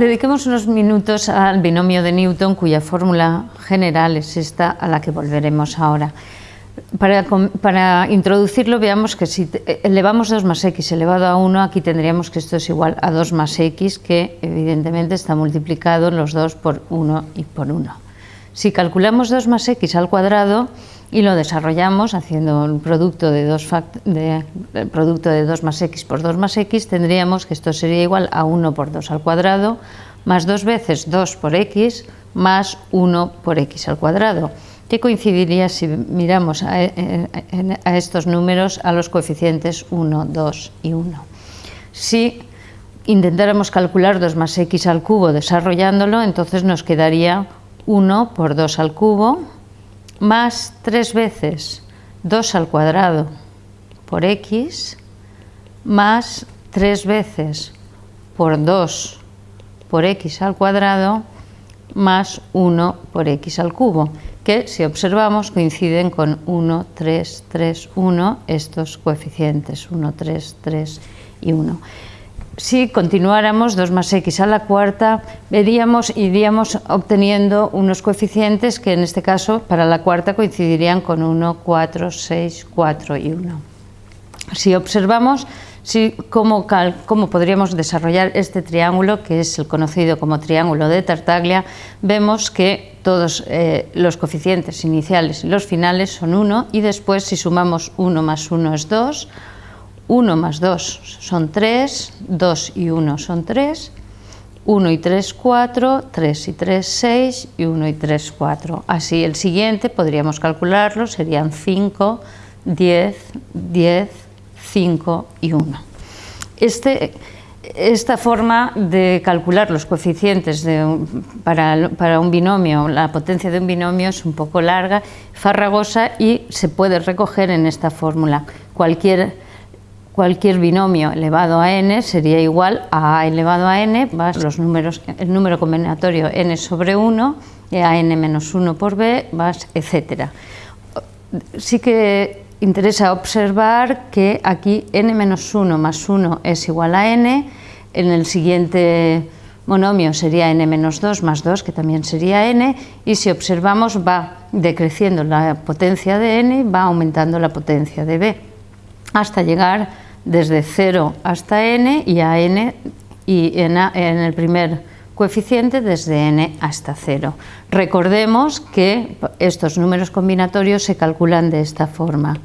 Dediquemos unos minutos al binomio de Newton, cuya fórmula general es esta a la que volveremos ahora. Para, para, introducirlo veamos que si elevamos 2 más x elevado a 1, aquí tendríamos que esto es igual a 2 más x, que evidentemente está multiplicado los dos por 1 y por 1. Si calculamos 2 más x al cuadrado y lo desarrollamos haciendo el producto de 2, de, producto de 2 más x por 2 más x, tendríamos que esto sería igual a 1 por 2 al cuadrado, más 2 veces 2 por x, más 1 por x al cuadrado que coincidiría si miramos a, a, estos números a los coeficientes 1, 2 y 1. Si intentáramos calcular 2 más x al cubo desarrollándolo, entonces nos quedaría 1 por 2 al cubo más 3 veces 2 al cuadrado por x más 3 veces por 2 por x al cuadrado más 1 por x al cubo que si observamos coinciden con 1, 3, 3, 1, estos coeficientes, 1, 3, 3 y 1. Si continuáramos 2 más x a la cuarta, veríamos, iríamos obteniendo unos coeficientes que en este caso para la cuarta coincidirían con 1, 4, 6, 4 y 1. Si observamos si, cómo, cómo, podríamos desarrollar este triángulo, que es el conocido como triángulo de Tartaglia, vemos que todos eh, los coeficientes iniciales y los finales son 1 y después si sumamos 1 más 1 es 2, 1 más 2 son 3, 2 y 1 son 3, 1 y 3, 4, 3 y 3, 6 y 1 y 3, 4. Así el siguiente podríamos calcularlo, serían 5, 10, 10, 5 y 1. Este, esta forma de calcular los coeficientes para, para, un binomio, la potencia de un binomio es un poco larga, farragosa y se puede recoger en esta fórmula. Cualquier, cualquier binomio elevado a n sería igual a a elevado a n, más los números, el número combinatorio n sobre 1, a n menos 1 por b, más etc. Sí que interesa observar que aquí n-1 más 1 es igual a n, en el siguiente monomio sería n-2 más 2, que también sería n, y si observamos va decreciendo la potencia de n, va aumentando la potencia de b, hasta llegar desde 0 hasta n y a n, y en, en el primer coeficiente desde n hasta 0. Recordemos que estos números combinatorios se calculan de esta forma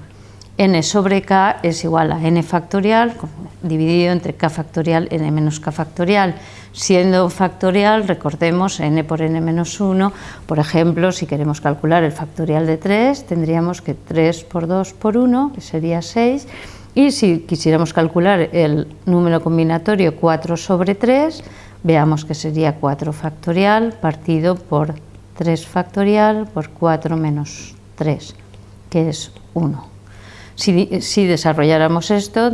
n sobre k es igual a n factorial dividido entre k factorial n menos k factorial. Siendo factorial, recordemos n por n menos 1, por ejemplo, si queremos calcular el factorial de 3, tendríamos que 3 por 2 por 1, que sería 6, y si quisiéramos calcular el número combinatorio 4 sobre 3, veamos que sería 4 factorial partido por 3 factorial por 4 menos 3, que es 1. Si, desarrolláramos esto,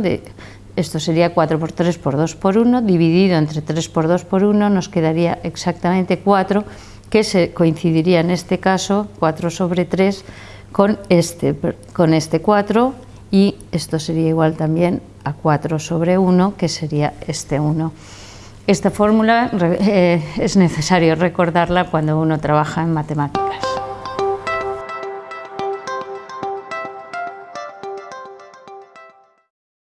esto sería 4 por 3 por 2 por 1, dividido entre 3 por 2 por 1 nos quedaría exactamente 4, que se coincidiría en este caso 4 sobre 3 con este, con este 4 y esto sería igual también a 4 sobre 1, que sería este 1. Esta fórmula eh, es necesario recordarla cuando uno trabaja en matemáticas.